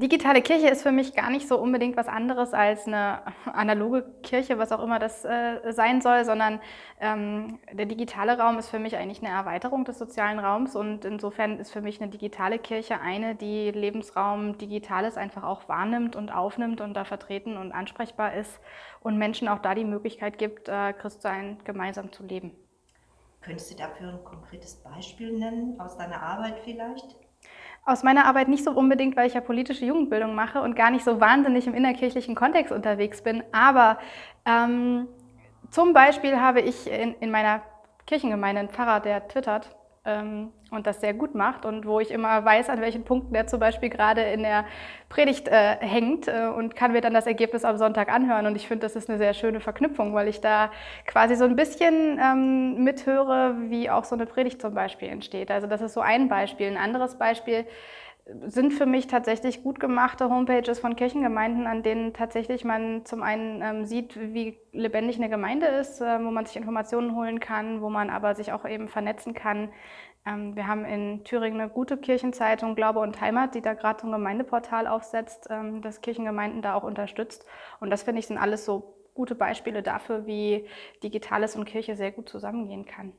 Digitale Kirche ist für mich gar nicht so unbedingt was anderes als eine analoge Kirche, was auch immer das äh, sein soll, sondern ähm, der digitale Raum ist für mich eigentlich eine Erweiterung des sozialen Raums und insofern ist für mich eine digitale Kirche eine, die Lebensraum Digitales einfach auch wahrnimmt und aufnimmt und da vertreten und ansprechbar ist und Menschen auch da die Möglichkeit gibt, äh, Christsein gemeinsam zu leben. Könntest du dafür ein konkretes Beispiel nennen, aus deiner Arbeit vielleicht? Aus meiner Arbeit nicht so unbedingt, weil ich ja politische Jugendbildung mache und gar nicht so wahnsinnig im innerkirchlichen Kontext unterwegs bin. Aber ähm, zum Beispiel habe ich in, in meiner Kirchengemeinde einen Pfarrer, der twittert und das sehr gut macht und wo ich immer weiß, an welchen Punkten der zum Beispiel gerade in der Predigt äh, hängt äh, und kann mir dann das Ergebnis am Sonntag anhören. Und ich finde, das ist eine sehr schöne Verknüpfung, weil ich da quasi so ein bisschen ähm, mithöre, wie auch so eine Predigt zum Beispiel entsteht. Also das ist so ein Beispiel. Ein anderes Beispiel sind für mich tatsächlich gut gemachte Homepages von Kirchengemeinden, an denen tatsächlich man zum einen ähm, sieht, wie lebendig eine Gemeinde ist, äh, wo man sich Informationen holen kann, wo man aber sich auch eben vernetzen kann. Ähm, wir haben in Thüringen eine gute Kirchenzeitung, Glaube und Heimat, die da gerade so ein Gemeindeportal aufsetzt, ähm, das Kirchengemeinden da auch unterstützt. Und das finde ich sind alles so gute Beispiele dafür, wie Digitales und Kirche sehr gut zusammengehen kann.